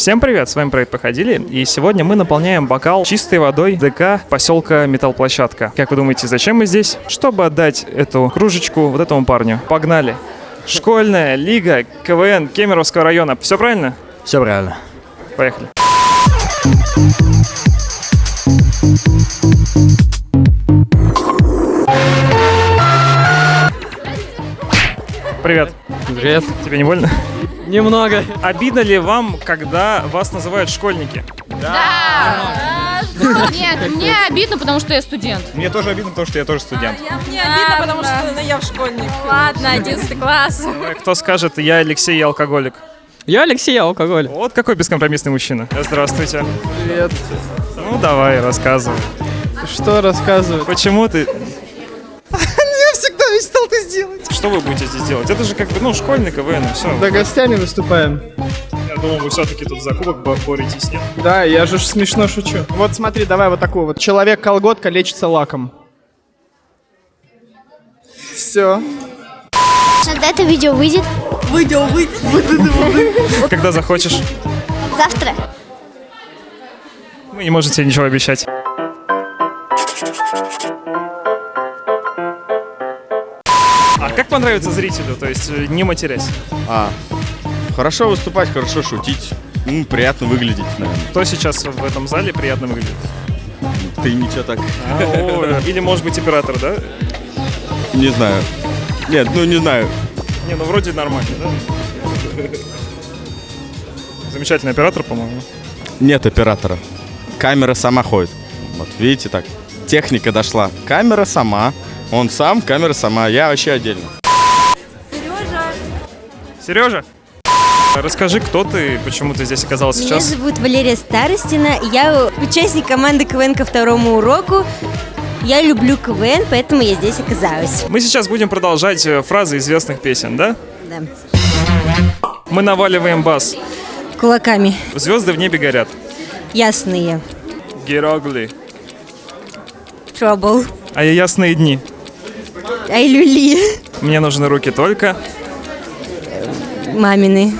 Всем привет, с вами проект Походили, и сегодня мы наполняем бокал чистой водой ДК поселка Металлплощадка. Как вы думаете, зачем мы здесь? Чтобы отдать эту кружечку вот этому парню. Погнали! Школьная лига КВН Кемеровского района. Все правильно? Все правильно. Поехали. Привет. Привет. Тебе не больно? Немного. Обидно ли вам, когда вас называют школьники? Да. Нет, мне обидно, потому что я студент. Мне тоже обидно, потому что я тоже студент. Мне обидно, потому что ну, я в школьник. Ладно, 11 класс. Кто скажет, я Алексей, я алкоголик? Я Алексей, я алкоголь. Вот какой бескомпромиссный мужчина. Здравствуйте. Привет. Ну давай, рассказывай. Что рассказывать? Почему ты... Я всегда мечтал ты сделать. Что вы будете здесь делать? Это же как бы, ну, школьный КВН, все. Да гостями выступаем. Я думал, вы все-таки тут за кубок бо- боретесь, нет? Да, я же смешно шучу. Вот смотри, давай вот такую вот. Человек-колготка лечится лаком. Все. Когда это видео выйдет? Когда захочешь. Завтра. Вы не можете ничего обещать. А как понравится зрителю, то есть э, не матерясь? А, хорошо выступать, хорошо шутить. Ну, приятно выглядеть, наверное. Кто сейчас в этом зале приятно выглядит? Ты ничего так, А, о, Или может быть оператор, да? не знаю. Нет, ну не знаю. Не, ну вроде нормально, да? Замечательный оператор, по-моему. Нет оператора. Камера сама ходит. Вот, видите так. Техника дошла. Камера сама. Он сам, камера сама. Я вообще отдельно. Сережа! Расскажи, кто ты, почему ты здесь оказался Меня сейчас? зовут Валерия Старостина, я участник команды КВН ко второму уроку. Я люблю КВН, поэтому я здесь оказалась. Мы сейчас будем продолжать э, фразы известных песен, да? Да. Мы наваливаем бас. Кулаками. Звезды в небе горят. Ясные. Герогли. Trouble. А я ясные дни. Ай, люли. Мне нужны руки только. Мамины.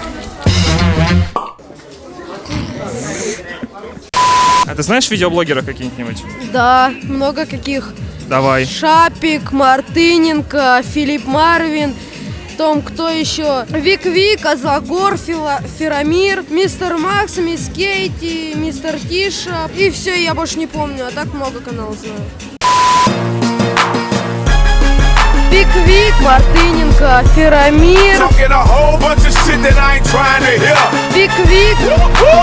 А ты знаешь видеоблогеров каких-нибудь? Да, много каких. Давай. Шапик, Мартыненко, Филипп Марвин, том, кто еще? Вик Вик, Азагор, Фила- Ферамир, Мистер Макс, Мисс Кейти, Мистер Тиша. И все, я больше не помню, а так много каналов знаю. To hear. Вик Вик,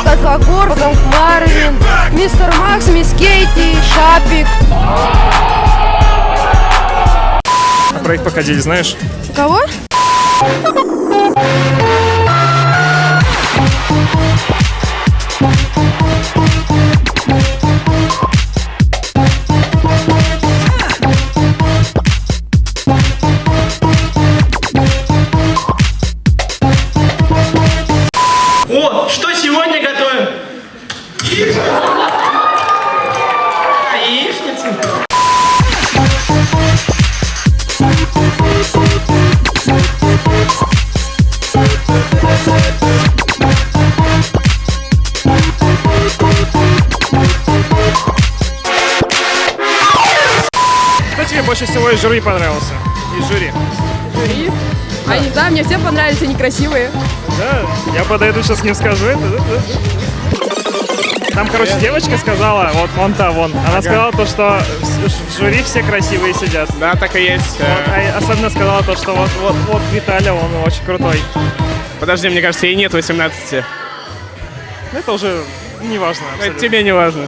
Азагор, потом Марвин, Мистер Макс, Мисс Кейти, Шапик. А про их походили, знаешь? Кого? Больше всего из жюри понравился? Из жюри. Жюри. А не знаю, мне все понравились, они красивые. Да, я подойду сейчас не скажу это. да, да. Там, короче, девочка сказала, вот вон та, вон, она сказала то, что в жюри все красивые сидят. Да, так и есть. Вот, а особенно сказала то, что вот, вот, вот Виталя, он очень крутой. Подожди, мне кажется, ей нет 18. Ну, Это уже не важно. Это тебе не важно.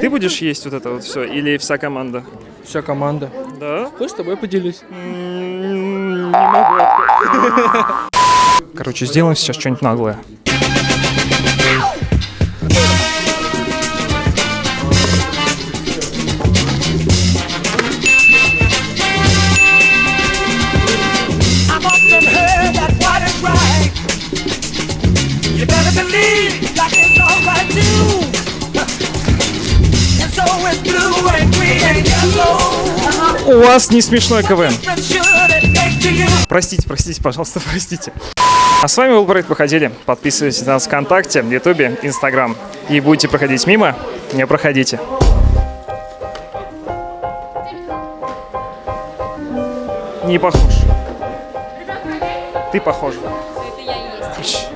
Ты будешь есть вот это вот все или вся команда? Вся команда. Да? Хочешь с тобой поделюсь? Не могу. Короче, сделаем сейчас что-нибудь наглое. У вас не смешной КВН. Простите, простите, пожалуйста, простите. А с вами был проект «Походили». Подписывайтесь на нас ВКонтакте, Ютубе, Инстаграм. И будете проходить мимо, не проходите. Не похож. Ты похож. Это я есть.